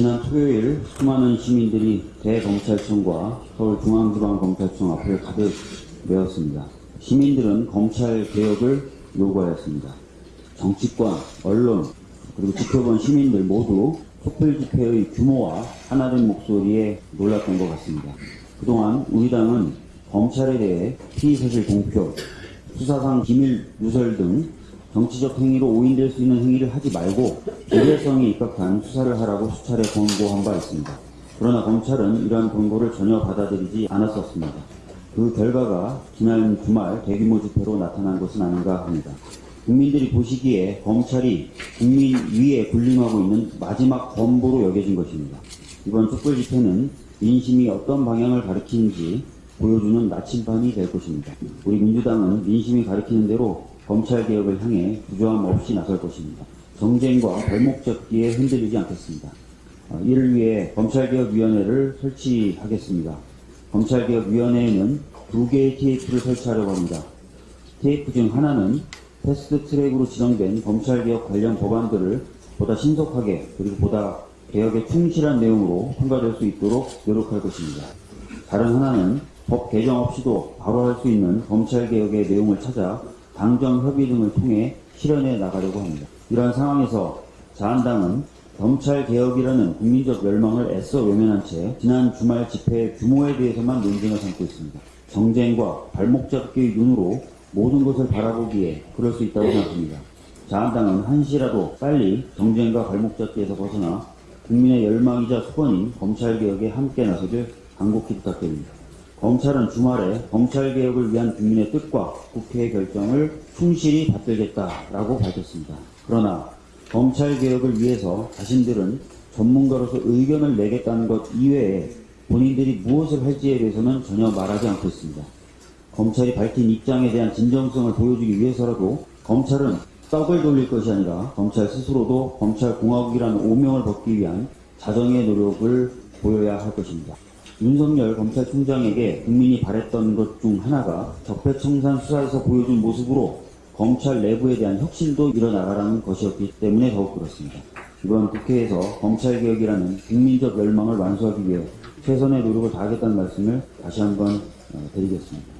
지난 토요일 수많은 시민들이 대검찰청과 서울중앙지방검찰청 앞을 가득 메웠습니다. 시민들은 검찰 개혁을 요구하였습니다. 정치권, 언론, 그리고 지켜본 시민들 모두 촛불 집회의 규모와 하나된 목소리에 놀랐던 것 같습니다. 그동안 우리 당은 검찰에 대해 피의사실 공표, 수사상 기밀 누설 등 정치적 행위로 오인될 수 있는 행위를 하지 말고 기대성에 입각한 수사를 하라고 수차례 권고한 바 있습니다. 그러나 검찰은 이러한 권고를 전혀 받아들이지 않았었습니다. 그 결과가 지난 주말 대규모 집회로 나타난 것은 아닌가 합니다. 국민들이 보시기에 검찰이 국민 위에 군림하고 있는 마지막 범보로 여겨진 것입니다. 이번 촛불 집회는 민심이 어떤 방향을 가리키는지 보여주는 나침반이 될 것입니다. 우리 민주당은 민심이 가리키는 대로 검찰 개혁을 향해 부조함 없이 나설 것입니다. 정쟁과 발목 잡기에 흔들리지 않겠습니다. 어, 이를 위해 검찰개혁위원회를 설치하겠습니다. 검찰개혁위원회에는 두 개의 TF를 설치하려고 합니다. TF 중 하나는 패스트 트랙으로 지정된 검찰개혁 관련 법안들을 보다 신속하게 그리고 보다 개혁에 충실한 내용으로 통과될 수 있도록 노력할 것입니다. 다른 하나는 법 개정 없이도 바로 할 수 있는 검찰개혁의 내용을 찾아 당정 협의 등을 통해 실현해 나가려고 합니다. 이러한 상황에서 자한당은 검찰개혁이라는 국민적 멸망을 애써 외면한 채 지난 주말 집회 규모에 대해서만 논쟁을 삼고 있습니다. 정쟁과 발목 잡기의 눈으로 모든 것을 바라보기에 그럴 수 있다고 생각합니다. 자한당은 한시라도 빨리 정쟁과 발목 잡기에서 벗어나 국민의 열망이자 소원인 검찰개혁에 함께 나서길 간곡히 부탁드립니다. 검찰은 주말에 검찰개혁을 위한 국민의 뜻과 국회의 결정을 충실히 받들겠다라고 밝혔습니다. 그러나 검찰개혁을 위해서 자신들은 전문가로서 의견을 내겠다는 것 이외에 본인들이 무엇을 할지에 대해서는 전혀 말하지 않고 있습니다. 검찰이 밝힌 입장에 대한 진정성을 보여주기 위해서라도 검찰은 떡을 돌릴 것이 아니라 검찰 스스로도 검찰공화국이라는 오명을 벗기 위한 자정의 노력을 보여야 할 것입니다. 윤석열 검찰총장에게 국민이 바랬던 것 중 하나가 적폐청산 수사에서 보여준 모습으로 검찰 내부에 대한 혁신도 일어나가라는 것이었기 때문에 더욱 그렇습니다. 이번 국회에서 검찰개혁이라는 국민적 열망을 완수하기 위해 최선의 노력을 다하겠다는 말씀을 다시 한번 어, 드리겠습니다.